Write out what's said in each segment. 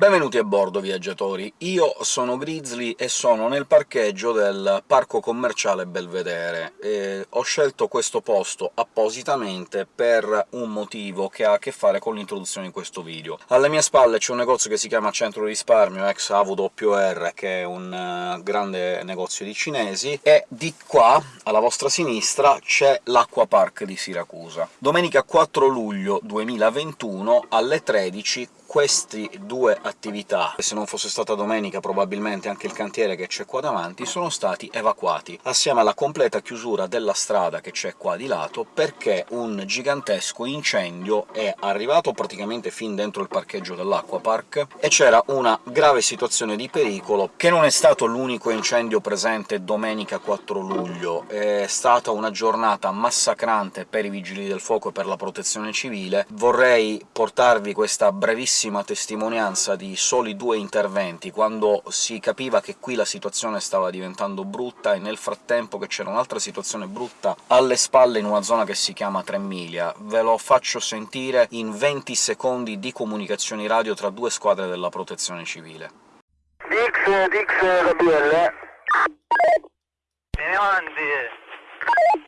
Benvenuti a bordo, viaggiatori! Io sono Grizzly e sono nel parcheggio del parco commerciale Belvedere, e ho scelto questo posto appositamente per un motivo che ha a che fare con l'introduzione di questo video. Alle mie spalle c'è un negozio che si chiama Centro Risparmio, ex AWR, che è un uh, grande negozio di cinesi, e di qua, alla vostra sinistra, c'è l'Acqua Park di Siracusa. Domenica 4 luglio 2021, alle 13, queste due attività, se non fosse stata domenica probabilmente anche il cantiere che c'è qua davanti, sono stati evacuati, assieme alla completa chiusura della strada che c'è qua di lato, perché un gigantesco incendio è arrivato praticamente fin dentro il parcheggio dell'Acquapark, e c'era una grave situazione di pericolo, che non è stato l'unico incendio presente domenica 4 luglio, è stata una giornata massacrante per i Vigili del Fuoco e per la Protezione Civile. Vorrei portarvi questa brevissima bellissima testimonianza di soli due interventi, quando si capiva che qui la situazione stava diventando brutta, e nel frattempo che c'era un'altra situazione brutta alle spalle in una zona che si chiama Tremiglia. Ve lo faccio sentire in 20 secondi di comunicazioni radio tra due squadre della Protezione Civile. Dix, Dix, Gabriele. Vieni avanti.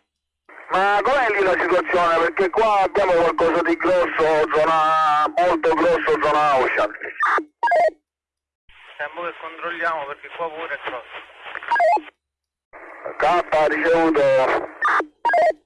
Ma com'è lì la situazione? Perché qua abbiamo qualcosa di grosso, zona molto grosso, zona Ocean. Tempo che controlliamo perché qua pure è grosso. K ricevuto.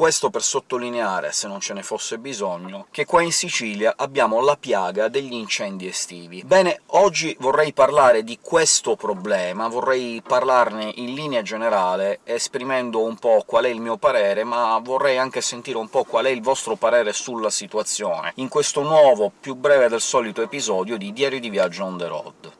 Questo per sottolineare, se non ce ne fosse bisogno, che qua in Sicilia abbiamo la piaga degli incendi estivi. Bene, oggi vorrei parlare di questo problema, vorrei parlarne in linea generale, esprimendo un po' qual è il mio parere, ma vorrei anche sentire un po' qual è il vostro parere sulla situazione, in questo nuovo, più breve del solito episodio di Diario di Viaggio on the road.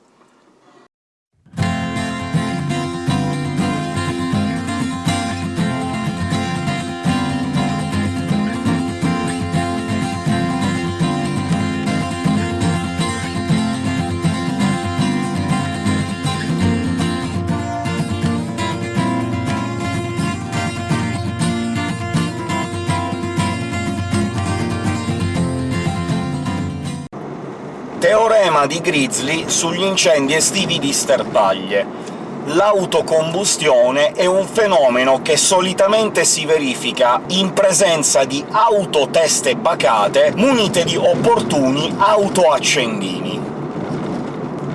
Teorema di Grizzly sugli incendi estivi di sterpaglie. L'autocombustione è un fenomeno che solitamente si verifica in presenza di auto teste bacate munite di opportuni autoaccendini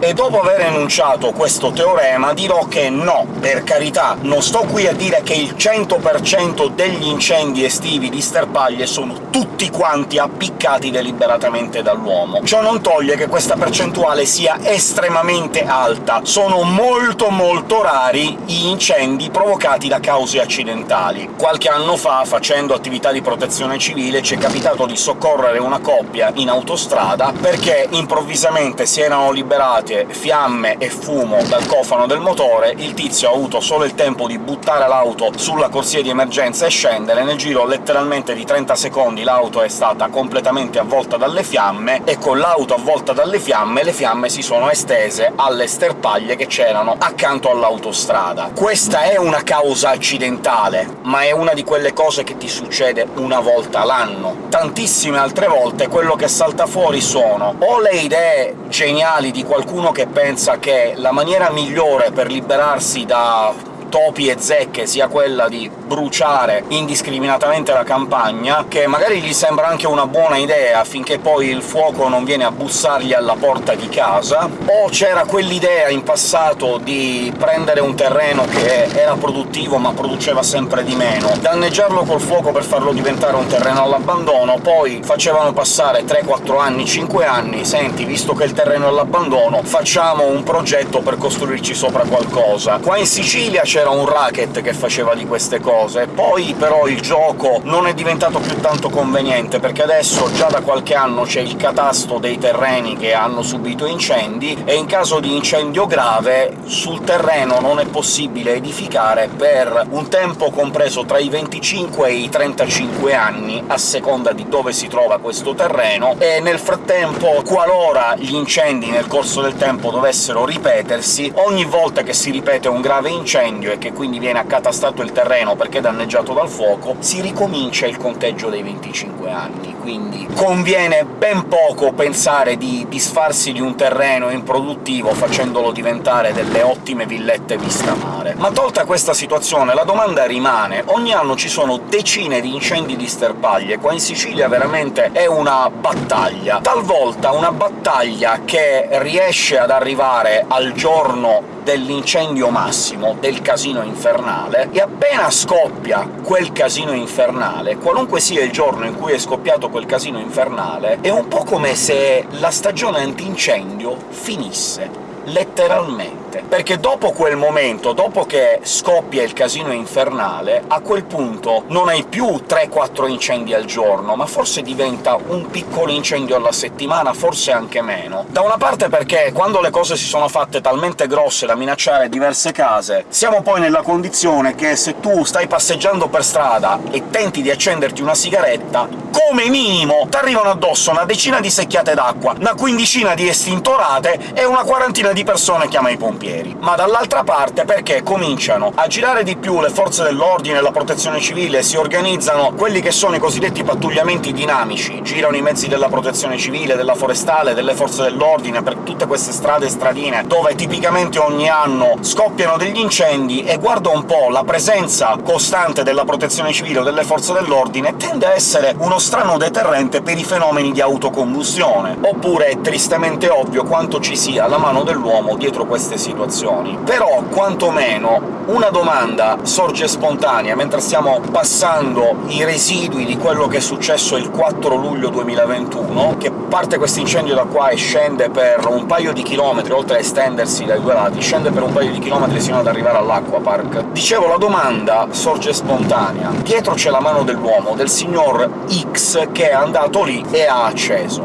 e dopo aver enunciato questo teorema dirò che no, per carità, non sto qui a dire che il 100% degli incendi estivi di sterpaglie sono tutti quanti appiccati deliberatamente dall'uomo. Ciò non toglie che questa percentuale sia estremamente alta. Sono molto molto rari gli incendi provocati da cause accidentali. Qualche anno fa, facendo attività di protezione civile, ci è capitato di soccorrere una coppia in autostrada perché improvvisamente si erano liberati scappate fiamme e fumo dal cofano del motore, il tizio ha avuto solo il tempo di buttare l'auto sulla corsia di emergenza e scendere, nel giro letteralmente di 30 secondi l'auto è stata completamente avvolta dalle fiamme, e con l'auto avvolta dalle fiamme le fiamme si sono estese alle sterpaglie che c'erano accanto all'autostrada. Questa è una causa accidentale, ma è una di quelle cose che ti succede una volta l'anno. Tantissime altre volte quello che salta fuori sono o le idee geniali di qualcuno qualcuno che pensa che la maniera migliore per liberarsi da topi e zecche sia quella di bruciare indiscriminatamente la campagna, che magari gli sembra anche una buona idea finché poi il fuoco non viene a bussargli alla porta di casa, o c'era quell'idea in passato di prendere un terreno che era produttivo ma produceva sempre di meno, danneggiarlo col fuoco per farlo diventare un terreno all'abbandono, poi facevano passare 3-4 anni, 5 anni «Senti, visto che il terreno è all'abbandono, facciamo un progetto per costruirci sopra qualcosa». Qua in Sicilia c'era un racket che faceva di queste cose. Poi però il gioco non è diventato più tanto conveniente, perché adesso già da qualche anno c'è il catasto dei terreni che hanno subito incendi, e in caso di incendio grave sul terreno non è possibile edificare per un tempo compreso tra i 25 e i 35 anni, a seconda di dove si trova questo terreno, e nel frattempo, qualora gli incendi nel corso del tempo dovessero ripetersi, ogni volta che si ripete un grave incendio e che quindi viene accatastato il terreno perché danneggiato dal fuoco, si ricomincia il conteggio dei 25 anni quindi conviene ben poco pensare di disfarsi di un terreno improduttivo facendolo diventare delle ottime villette vista mare. Ma tolta questa situazione, la domanda rimane. Ogni anno ci sono decine di incendi di sterpaglie, qua in Sicilia veramente è una battaglia. Talvolta una battaglia che riesce ad arrivare al giorno dell'incendio massimo, del casino infernale, e appena scoppia quel casino infernale, qualunque sia il giorno in cui è scoppiato quel casino infernale, è un po' come se la stagione antincendio finisse letteralmente. Perché dopo quel momento, dopo che scoppia il casino infernale, a quel punto non hai più 3-4 incendi al giorno, ma forse diventa un piccolo incendio alla settimana, forse anche meno. Da una parte perché quando le cose si sono fatte talmente grosse da minacciare diverse case, siamo poi nella condizione che se tu stai passeggiando per strada e tenti di accenderti una sigaretta, come minimo t'arrivano addosso una decina di secchiate d'acqua, una quindicina di estintorate e una quarantina di persone chiama i pompieri. Ma dall'altra parte perché cominciano a girare di più le forze dell'ordine e la protezione civile, si organizzano quelli che sono i cosiddetti pattugliamenti dinamici, girano i mezzi della protezione civile, della forestale, delle forze dell'ordine per tutte queste strade e stradine dove tipicamente ogni anno scoppiano degli incendi, e guarda un po', la presenza costante della protezione civile o delle forze dell'ordine tende a essere uno strano deterrente per i fenomeni di autocombustione. Oppure è tristemente ovvio quanto ci sia la mano dell'uomo dietro queste situazioni. Però, quantomeno, una domanda sorge spontanea mentre stiamo passando i residui di quello che è successo il 4 luglio 2021, che parte questo incendio da qua e scende per un paio di chilometri, oltre a estendersi dai due lati, scende per un paio di chilometri sino ad arrivare all'Acquapark. Dicevo, la domanda sorge spontanea. Dietro c'è la mano dell'uomo, del signor X, che è andato lì e ha acceso.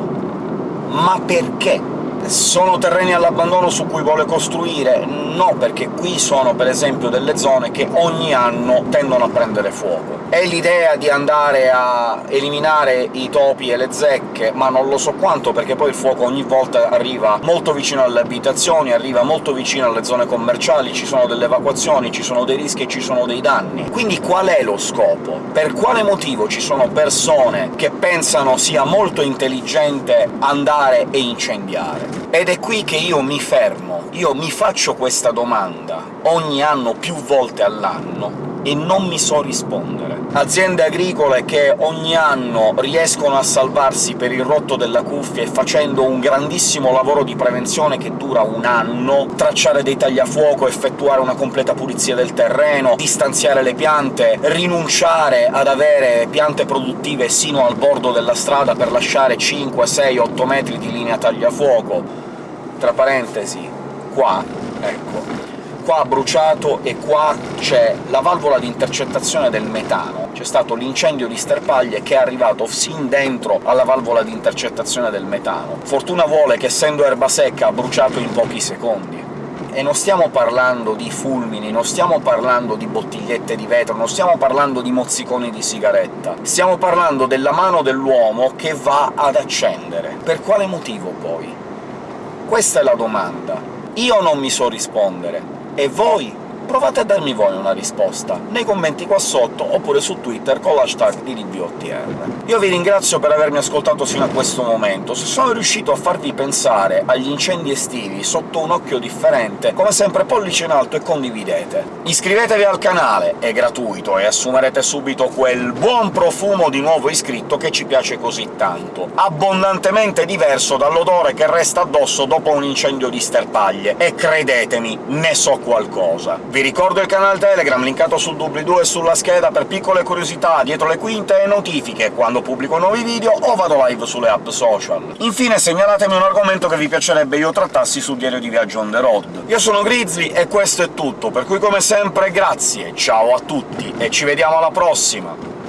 Ma perché? Sono terreni all'abbandono su cui vuole costruire? No, perché qui sono, per esempio, delle zone che ogni anno tendono a prendere fuoco. È l'idea di andare a eliminare i topi e le zecche, ma non lo so quanto, perché poi il fuoco ogni volta arriva molto vicino alle abitazioni, arriva molto vicino alle zone commerciali, ci sono delle evacuazioni, ci sono dei rischi e ci sono dei danni. Quindi qual è lo scopo? Per quale motivo ci sono persone che pensano sia molto intelligente andare e incendiare? Ed è qui che io mi fermo, io mi faccio questa domanda ogni anno, più volte all'anno, e non mi so rispondere. Aziende agricole che ogni anno riescono a salvarsi per il rotto della cuffia e facendo un grandissimo lavoro di prevenzione che dura un anno, tracciare dei tagliafuoco, effettuare una completa pulizia del terreno, distanziare le piante, rinunciare ad avere piante produttive sino al bordo della strada per lasciare 5, 6, 8 metri di linea tagliafuoco. Tra parentesi, qua, ecco, qua ha bruciato e qua c'è la valvola di intercettazione del metano. C'è stato l'incendio di sterpaglie che è arrivato sin dentro alla valvola di intercettazione del metano. Fortuna vuole che, essendo erba secca, ha bruciato in pochi secondi. E non stiamo parlando di fulmini, non stiamo parlando di bottigliette di vetro, non stiamo parlando di mozziconi di sigaretta. Stiamo parlando della mano dell'uomo che va ad accendere. Per quale motivo, poi? Questa è la domanda. Io non mi so rispondere, e voi? Provate a darmi voi una risposta, nei commenti qua sotto, oppure su Twitter con l'hashtag di. Io vi ringrazio per avermi ascoltato fino a questo momento. Se sono riuscito a farvi pensare agli incendi estivi sotto un occhio differente, come sempre pollice in alto e condividete. Iscrivetevi al canale, è gratuito, e assumerete subito quel buon profumo di nuovo iscritto che ci piace così tanto, abbondantemente diverso dall'odore che resta addosso dopo un incendio di sterpaglie, e credetemi, ne so qualcosa. Vi vi ricordo il canale Telegram, linkato sul doobly-doo e sulla scheda per piccole curiosità, dietro le quinte e notifiche quando pubblico nuovi video o vado live sulle app social. Infine segnalatemi un argomento che vi piacerebbe io trattassi sul diario di viaggio on the road. Io sono Grizzly e questo è tutto, per cui come sempre grazie, ciao a tutti, e ci vediamo alla prossima!